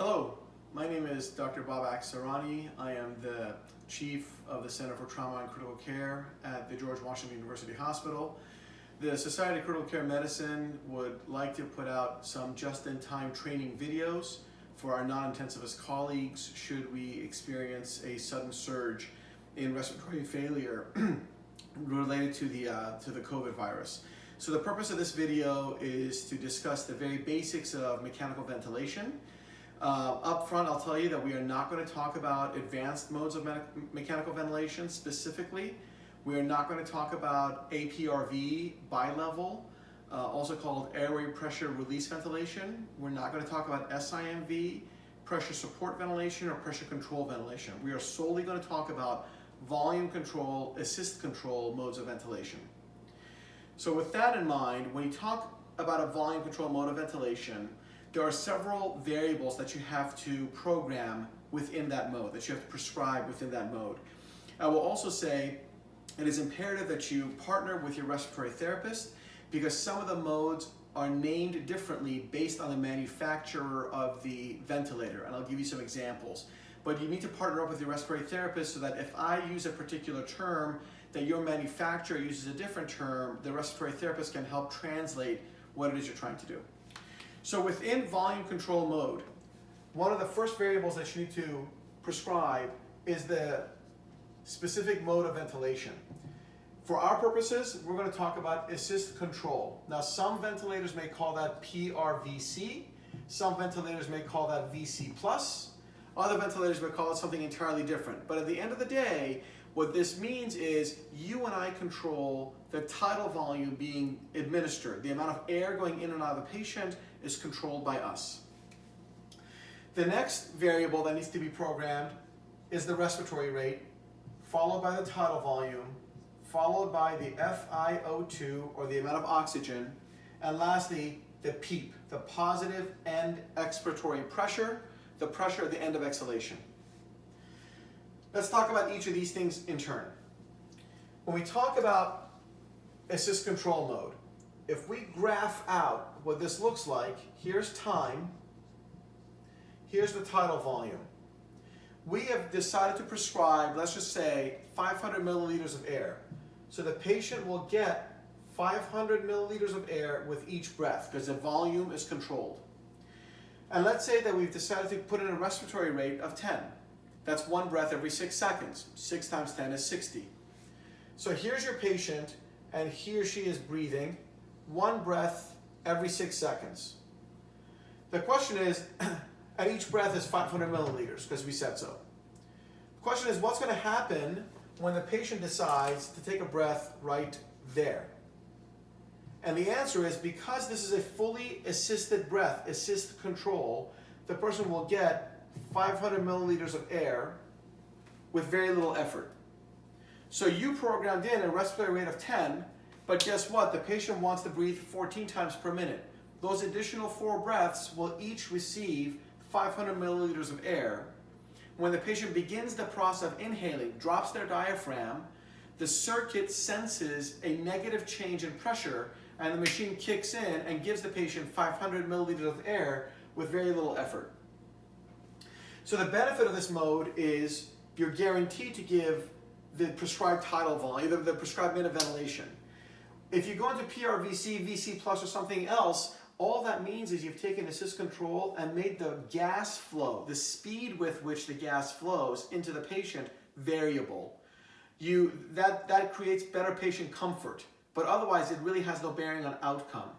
Hello, my name is Dr. Babak Sarani. I am the Chief of the Center for Trauma and Critical Care at the George Washington University Hospital. The Society of Critical Care Medicine would like to put out some just-in-time training videos for our non-intensivist colleagues should we experience a sudden surge in respiratory failure related to the, uh, to the COVID virus. So the purpose of this video is to discuss the very basics of mechanical ventilation. Uh, up front, I'll tell you that we are not going to talk about advanced modes of me mechanical ventilation specifically. We are not going to talk about APRV bilevel, uh, also called airway pressure release ventilation. We're not going to talk about SIMV, pressure support ventilation, or pressure control ventilation. We are solely going to talk about volume control, assist control modes of ventilation. So with that in mind, when you talk about a volume control mode of ventilation, there are several variables that you have to program within that mode, that you have to prescribe within that mode. I will also say it is imperative that you partner with your respiratory therapist because some of the modes are named differently based on the manufacturer of the ventilator, and I'll give you some examples. But you need to partner up with your respiratory therapist so that if I use a particular term that your manufacturer uses a different term, the respiratory therapist can help translate what it is you're trying to do. So within volume control mode, one of the first variables that you need to prescribe is the specific mode of ventilation. For our purposes, we're going to talk about assist control. Now, some ventilators may call that PRVC. Some ventilators may call that VC+. Other ventilators may call it something entirely different. But at the end of the day, what this means is you and I control the tidal volume being administered. The amount of air going in and out of the patient is controlled by us. The next variable that needs to be programmed is the respiratory rate, followed by the tidal volume, followed by the FiO2 or the amount of oxygen, and lastly, the PEEP, the positive end expiratory pressure, the pressure at the end of exhalation. Let's talk about each of these things in turn. When we talk about assist control mode, if we graph out what this looks like, here's time, here's the tidal volume. We have decided to prescribe, let's just say, 500 milliliters of air. So the patient will get 500 milliliters of air with each breath because the volume is controlled. And let's say that we've decided to put in a respiratory rate of 10. That's one breath every six seconds. Six times 10 is 60. So here's your patient, and he or she is breathing one breath every six seconds. The question is, at each breath is 500 milliliters, because we said so. The question is, what's going to happen when the patient decides to take a breath right there? And the answer is, because this is a fully assisted breath, assist control, the person will get 500 milliliters of air with very little effort. So you programmed in a respiratory rate of 10, but guess what? The patient wants to breathe 14 times per minute. Those additional four breaths will each receive 500 milliliters of air. When the patient begins the process of inhaling, drops their diaphragm, the circuit senses a negative change in pressure and the machine kicks in and gives the patient 500 milliliters of air with very little effort. So the benefit of this mode is you're guaranteed to give the prescribed tidal volume, the, the prescribed minute ventilation. If you go into PRVC, VC plus or something else, all that means is you've taken assist control and made the gas flow, the speed with which the gas flows into the patient variable. You, that, that creates better patient comfort, but otherwise it really has no bearing on outcome.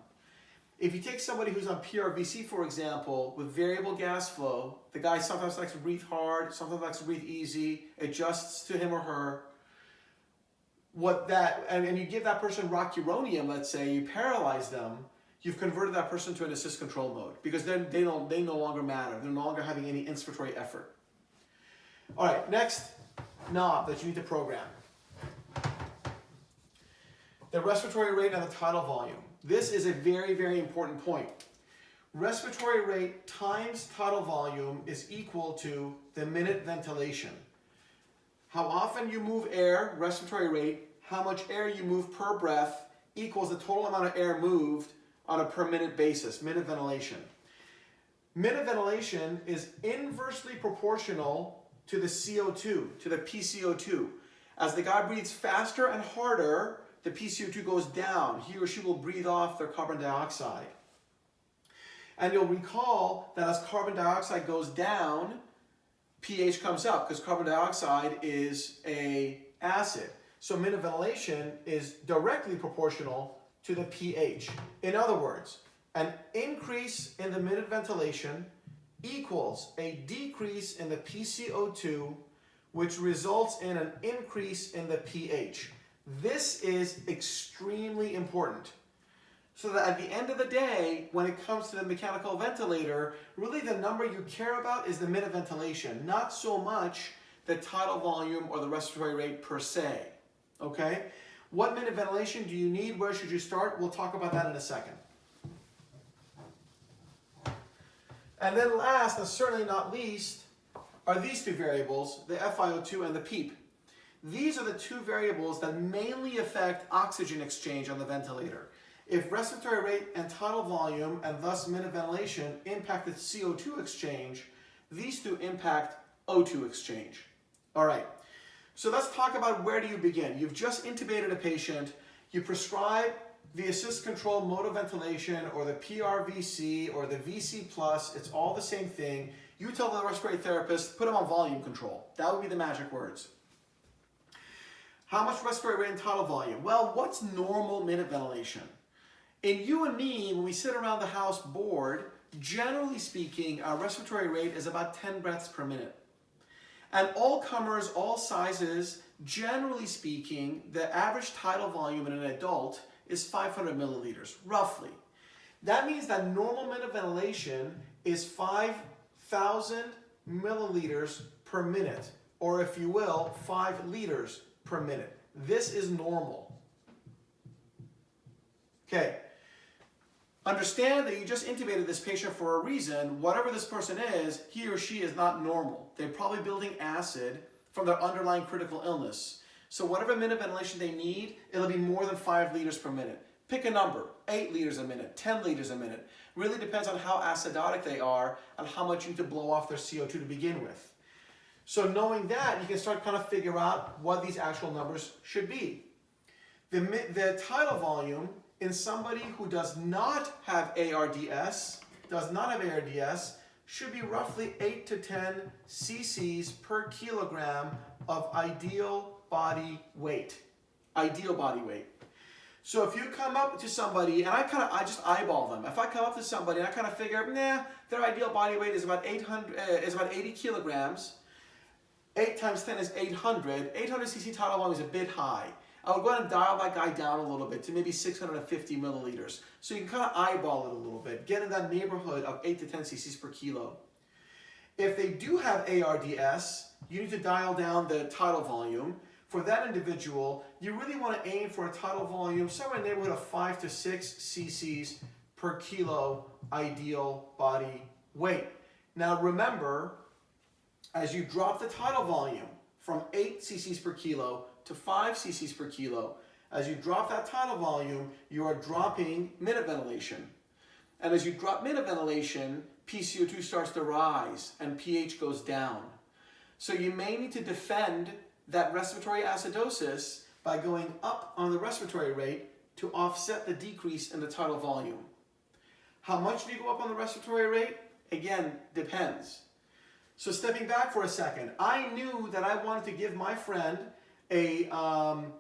If you take somebody who's on PRVC, for example, with variable gas flow, the guy sometimes likes to breathe hard, sometimes likes to breathe easy, adjusts to him or her. What that, and, and you give that person rocuronium, let's say, you paralyze them, you've converted that person to an assist control mode because then they, don't, they no longer matter. They're no longer having any inspiratory effort. All right, next knob that you need to program. The respiratory rate and the tidal volume. This is a very, very important point. Respiratory rate times tidal volume is equal to the minute ventilation. How often you move air, respiratory rate, how much air you move per breath equals the total amount of air moved on a per minute basis, minute ventilation. minute ventilation is inversely proportional to the CO2, to the PCO2. As the guy breathes faster and harder, the PCO2 goes down. He or she will breathe off their carbon dioxide. And you'll recall that as carbon dioxide goes down, pH comes up because carbon dioxide is a acid. So minute ventilation is directly proportional to the pH. In other words, an increase in the minute ventilation equals a decrease in the PCO2, which results in an increase in the pH. This is extremely important. So that at the end of the day, when it comes to the mechanical ventilator, really the number you care about is the minute ventilation, not so much the tidal volume or the respiratory rate per se. Okay? What minute ventilation do you need? Where should you start? We'll talk about that in a second. And then last, and certainly not least, are these two variables, the FiO2 and the PEEP. These are the two variables that mainly affect oxygen exchange on the ventilator. If respiratory rate and tidal volume, and thus minute ventilation, impact the CO2 exchange, these two impact O2 exchange. All right, so let's talk about where do you begin. You've just intubated a patient, you prescribe the assist control mode of ventilation or the PRVC or the VC plus, it's all the same thing. You tell the respiratory therapist, put them on volume control. That would be the magic words. How much respiratory rate and tidal volume? Well, what's normal minute ventilation? In you and me, when we sit around the house bored, generally speaking, our respiratory rate is about 10 breaths per minute. And all comers, all sizes, generally speaking, the average tidal volume in an adult is 500 milliliters, roughly. That means that normal minute ventilation is 5,000 milliliters per minute, or if you will, 5 liters per minute. This is normal. Okay. Understand that you just intubated this patient for a reason. Whatever this person is, he or she is not normal. They're probably building acid from their underlying critical illness. So whatever minute ventilation they need, it'll be more than five liters per minute. Pick a number, eight liters a minute, 10 liters a minute. Really depends on how acidotic they are and how much you need to blow off their CO2 to begin with. So knowing that, you can start kind of figure out what these actual numbers should be. The, the tidal volume in somebody who does not have ARDS, does not have ARDS, should be roughly 8 to 10 cc's per kilogram of ideal body weight. Ideal body weight. So if you come up to somebody, and I kind of, I just eyeball them. If I come up to somebody and I kind of figure, nah, their ideal body weight is about 800, uh, is about 80 kilograms. 8 times 10 is 800. 800 cc tidal volume is a bit high. I would go ahead and dial that guy down a little bit to maybe 650 milliliters. So you can kind of eyeball it a little bit, get in that neighborhood of 8 to 10 cc's per kilo. If they do have ARDS, you need to dial down the tidal volume for that individual, you really want to aim for a tidal volume somewhere in the neighborhood of 5 to 6 cc's per kilo ideal body weight. Now remember, as you drop the tidal volume from 8 cc's per kilo to 5 cc's per kilo, as you drop that tidal volume, you are dropping minute ventilation. And as you drop minute ventilation, PCO2 starts to rise and pH goes down. So you may need to defend that respiratory acidosis by going up on the respiratory rate to offset the decrease in the tidal volume. How much do you go up on the respiratory rate? Again, depends. So stepping back for a second, I knew that I wanted to give my friend a, um,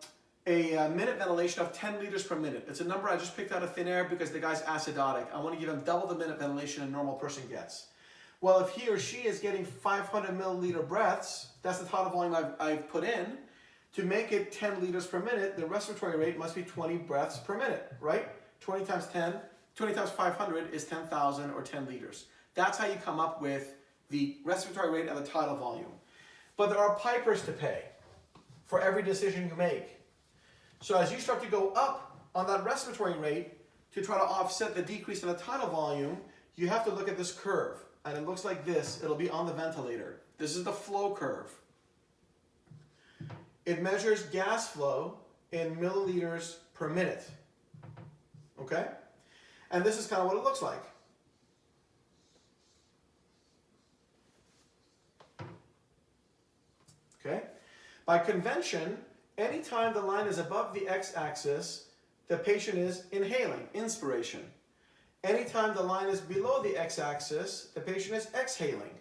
a, a, minute ventilation of 10 liters per minute. It's a number I just picked out of thin air because the guy's acidotic. I want to give him double the minute ventilation a normal person gets. Well, if he or she is getting 500 milliliter breaths, that's the tidal volume I've, I've put in, to make it 10 liters per minute, the respiratory rate must be 20 breaths per minute, right? 20 times 10, 20 times 500 is 10,000 or 10 liters. That's how you come up with the respiratory rate and the tidal volume. But there are pipers to pay for every decision you make. So as you start to go up on that respiratory rate to try to offset the decrease in the tidal volume, you have to look at this curve. And it looks like this. It'll be on the ventilator. This is the flow curve. It measures gas flow in milliliters per minute. Okay? And this is kind of what it looks like. Okay? By convention, anytime the line is above the x-axis, the patient is inhaling, inspiration. Anytime the line is below the x-axis, the patient is exhaling.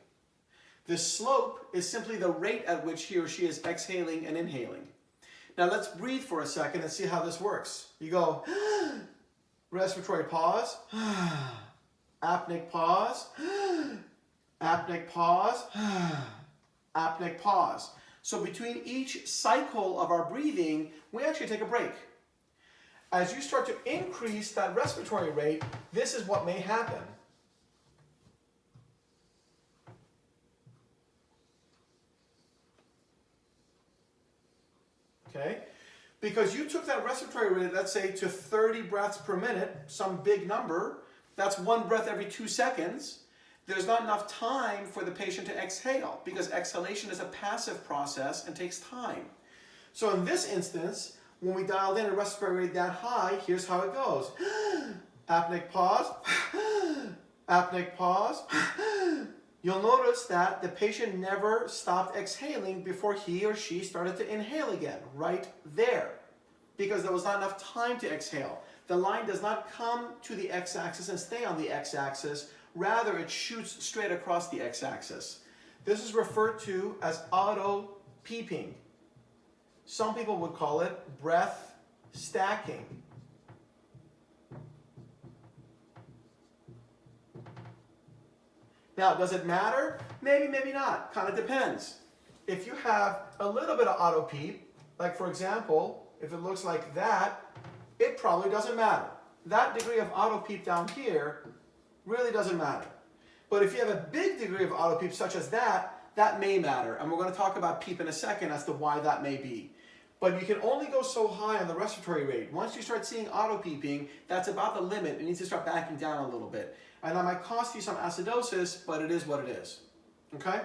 The slope is simply the rate at which he or she is exhaling and inhaling. Now let's breathe for a second and see how this works. You go, respiratory pause, apneic pause, apneic pause, apneic pause. So between each cycle of our breathing, we actually take a break. As you start to increase that respiratory rate, this is what may happen. Okay? Because you took that respiratory rate, let's say, to 30 breaths per minute, some big number, that's one breath every two seconds. There's not enough time for the patient to exhale because exhalation is a passive process and takes time. So in this instance, when we dialed in a respiratory rate that high, here's how it goes. Apneic pause, apneic pause. You'll notice that the patient never stopped exhaling before he or she started to inhale again, right there, because there was not enough time to exhale. The line does not come to the x-axis and stay on the x-axis, rather it shoots straight across the x-axis. This is referred to as auto peeping. Some people would call it breath stacking. Now, does it matter? Maybe, maybe not. Kind of depends. If you have a little bit of auto peep, like for example, if it looks like that, it probably doesn't matter. That degree of auto peep down here really doesn't matter. But if you have a big degree of auto peep such as that, that may matter. And we're going to talk about peep in a second as to why that may be. But you can only go so high on the respiratory rate. Once you start seeing auto peeping, that's about the limit. It needs to start backing down a little bit. And that might cost you some acidosis, but it is what it is. Okay?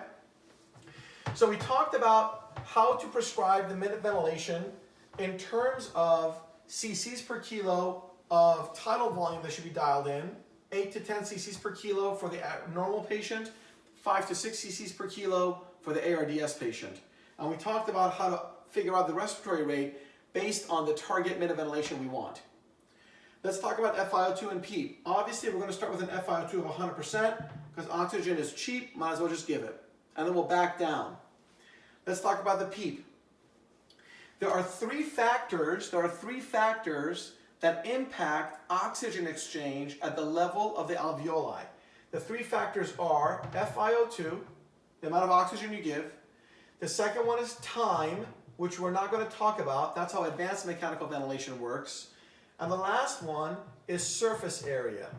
So we talked about how to prescribe the minute ventilation in terms of cc's per kilo of tidal volume that should be dialed in, 8 to 10 cc's per kilo for the normal patient, 5 to 6 cc's per kilo for the ARDS patient. And we talked about how to figure out the respiratory rate based on the target minute ventilation we want. Let's talk about FiO2 and PEEP. Obviously, we're going to start with an FiO2 of 100% because oxygen is cheap, might as well just give it. And then we'll back down. Let's talk about the PEEP. There are three factors, there are three factors that impact oxygen exchange at the level of the alveoli. The three factors are FiO2, the amount of oxygen you give. The second one is time, which we're not going to talk about. That's how advanced mechanical ventilation works. And the last one is surface area.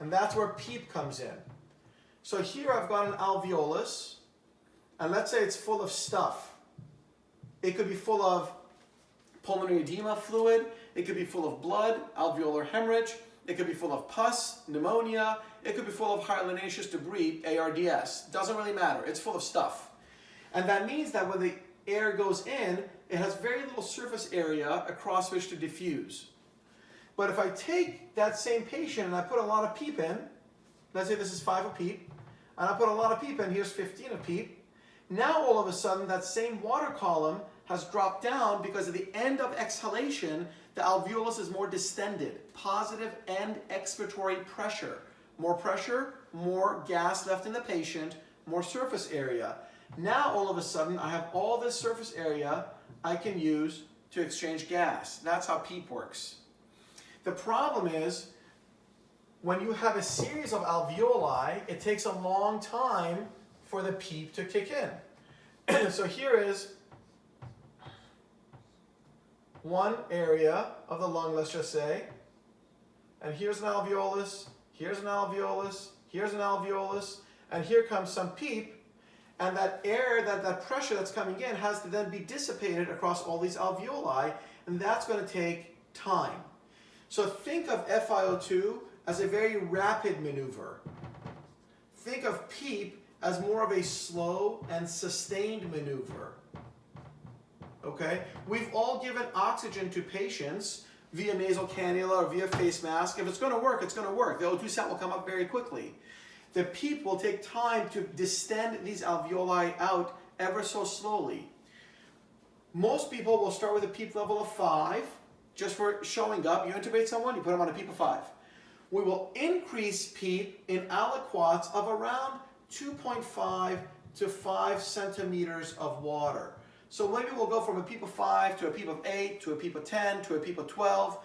And that's where PEEP comes in. So here I've got an alveolus, and let's say it's full of stuff. It could be full of pulmonary edema fluid, it could be full of blood, alveolar hemorrhage, it could be full of pus, pneumonia, it could be full of hyalinaceous debris, ARDS. Doesn't really matter, it's full of stuff. And that means that when the air goes in, it has very little surface area across which to diffuse. But if I take that same patient and I put a lot of PEEP in, let's say this is 5 of PEEP, and I put a lot of PEEP in, here's 15 of PEEP, now all of a sudden that same water column has dropped down because at the end of exhalation, the alveolus is more distended, positive end expiratory pressure. More pressure, more gas left in the patient, more surface area. Now all of a sudden I have all this surface area I can use to exchange gas. That's how PEEP works. The problem is, when you have a series of alveoli, it takes a long time for the PEEP to kick in. so here is one area of the lung, let's just say, and here's an alveolus, here's an alveolus, here's an alveolus, and here comes some PEEP, and that air, that, that pressure that's coming in has to then be dissipated across all these alveoli, and that's going to take time. So think of FiO2 as a very rapid maneuver. Think of PEEP as more of a slow and sustained maneuver. Okay? We've all given oxygen to patients via nasal cannula or via face mask. If it's going to work, it's going to work. The O2 sat will come up very quickly. The PEEP will take time to distend these alveoli out ever so slowly. Most people will start with a PEEP level of 5, just for showing up. You intubate someone, you put them on a PEEP of 5. We will increase PEEP in aliquots of around 2.5 to 5 centimeters of water. So maybe we'll go from a PEEP of 5 to a PEEP of 8 to a PEEP of 10 to a PEEP of 12.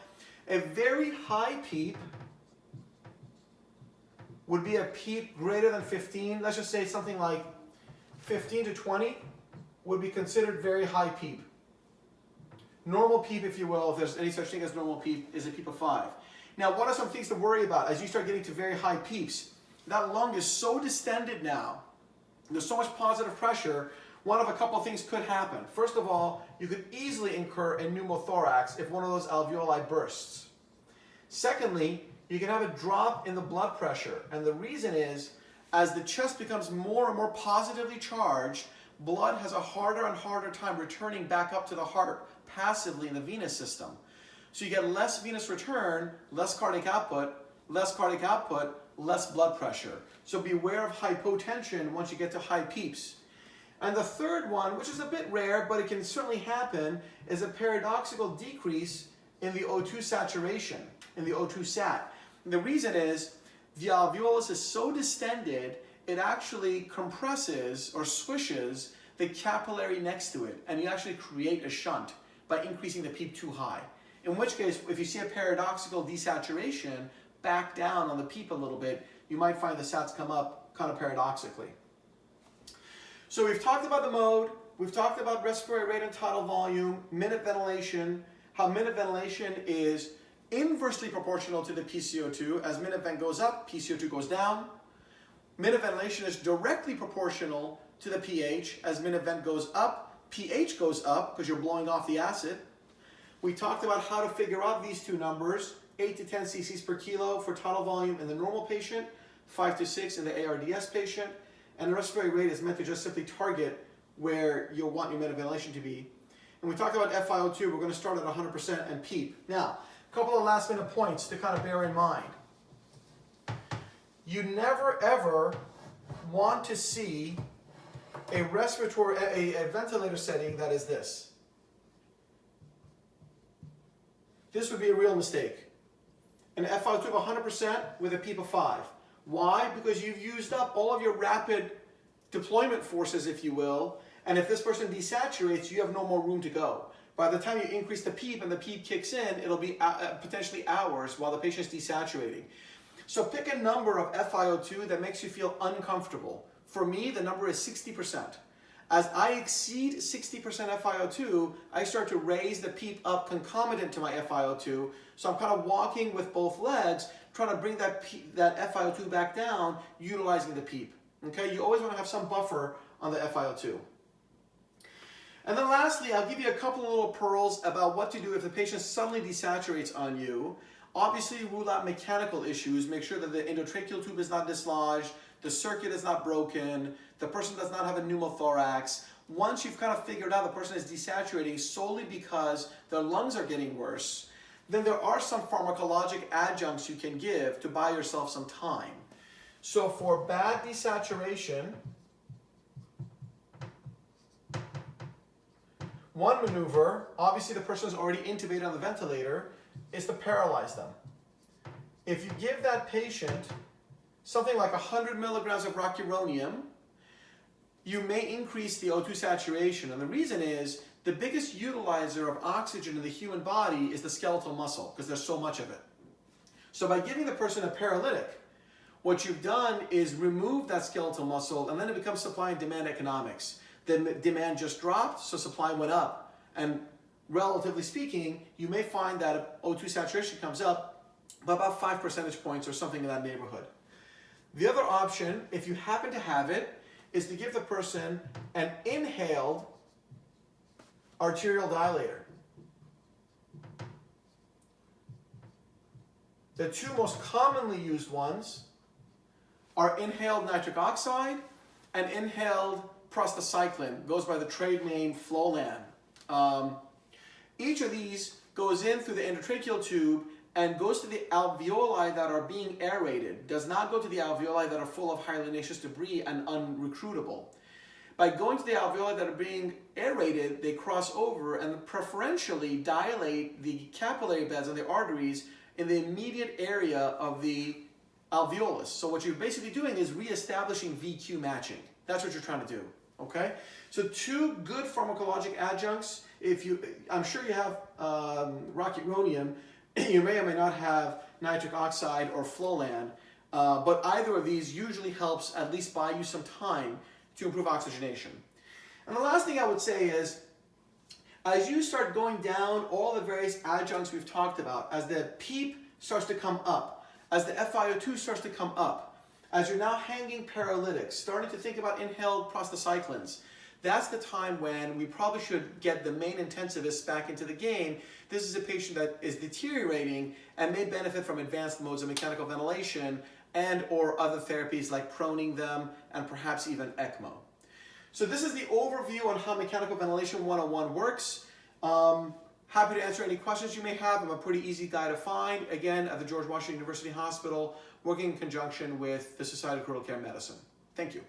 A very high PEEP would be a PEEP greater than 15. Let's just say something like 15 to 20 would be considered very high PEEP. Normal PEEP, if you will, if there's any such thing as normal PEEP, is a PEEP of 5. Now, what are some things to worry about as you start getting to very high PEEPs? That lung is so distended now, there's so much positive pressure, one of a couple things could happen. First of all, you could easily incur a pneumothorax if one of those alveoli bursts. Secondly, you can have a drop in the blood pressure. And the reason is, as the chest becomes more and more positively charged, blood has a harder and harder time returning back up to the heart passively in the venous system. So you get less venous return, less cardiac output, less cardiac output, less blood pressure. So beware of hypotension once you get to high PEEPs. And the third one, which is a bit rare, but it can certainly happen, is a paradoxical decrease in the O2 saturation, in the O2 sat. And the reason is the alveolus is so distended, it actually compresses or swishes the capillary next to it, and you actually create a shunt by increasing the PEEP too high. In which case, if you see a paradoxical desaturation, back down on the PEEP a little bit, you might find the sats come up kind of paradoxically. So we've talked about the mode, we've talked about respiratory rate and tidal volume, minute ventilation, how minute ventilation is inversely proportional to the PCO2. As minute vent goes up, PCO2 goes down. Minute ventilation is directly proportional to the pH. As minute vent goes up, pH goes up because you're blowing off the acid. We talked about how to figure out these two numbers, 8 to 10 cc's per kilo for tidal volume in the normal patient, 5 to 6 in the ARDS patient, and the respiratory rate is meant to just simply target where you'll want your minute ventilation to be. And we talked about FiO2, we're going to start at 100% and PEEP. Now, a couple of last minute points to kind of bear in mind. You never ever want to see a respiratory, a, a ventilator setting that is this. This would be a real mistake. An FiO2 of 100% with a PEEP of 5. Why? Because you've used up all of your rapid deployment forces, if you will, and if this person desaturates, you have no more room to go. By the time you increase the PEEP and the PEEP kicks in, it'll be uh, potentially hours while the patient's desaturating. So pick a number of FiO2 that makes you feel uncomfortable. For me, the number is 60%. As I exceed 60% FiO2, I start to raise the PEEP up concomitant to my FiO2. So I'm kind of walking with both legs, trying to bring that, that FiO2 back down, utilizing the PEEP. Okay, you always want to have some buffer on the FiO2. And then lastly, I'll give you a couple of little pearls about what to do if the patient suddenly desaturates on you. Obviously, rule out mechanical issues. Make sure that the endotracheal tube is not dislodged, the circuit is not broken, the person does not have a pneumothorax. Once you've kind of figured out the person is desaturating solely because their lungs are getting worse, then there are some pharmacologic adjuncts you can give to buy yourself some time. So for bad desaturation, one maneuver, obviously the person is already intubated on the ventilator, is to paralyze them. If you give that patient something like 100 milligrams of rocuronium, you may increase the O2 saturation. And the reason is the biggest utilizer of oxygen in the human body is the skeletal muscle because there's so much of it. So by giving the person a paralytic, what you've done is remove that skeletal muscle and then it becomes supply and demand economics. The demand just dropped, so supply went up. And relatively speaking, you may find that O2 saturation comes up by about five percentage points or something in that neighborhood. The other option, if you happen to have it, is to give the person an inhaled arterial dilator. The two most commonly used ones are inhaled nitric oxide and inhaled prostacyclin, goes by the trade name Flolan. Um, each of these goes in through the endotracheal tube and goes to the alveoli that are being aerated, does not go to the alveoli that are full of hyalinaceous debris and unrecruitable. By going to the alveoli that are being aerated, they cross over and preferentially dilate the capillary beds and the arteries in the immediate area of the alveolus. So what you're basically doing is reestablishing VQ matching. That's what you're trying to do, okay? So two good pharmacologic adjuncts, if you, I'm sure you have um, rocuronium, you may or may not have nitric oxide or Flolan, uh, but either of these usually helps at least buy you some time to improve oxygenation. And the last thing I would say is, as you start going down all the various adjuncts we've talked about, as the PEEP starts to come up, as the FiO2 starts to come up, as you're now hanging paralytics, starting to think about inhaled prostacyclins, that's the time when we probably should get the main intensivist back into the game. This is a patient that is deteriorating and may benefit from advanced modes of mechanical ventilation and or other therapies like proning them and perhaps even ECMO. So this is the overview on how Mechanical Ventilation 101 works. Um, happy to answer any questions you may have. I'm a pretty easy guy to find. Again, at the George Washington University Hospital, working in conjunction with the Society of Critical Care Medicine. Thank you.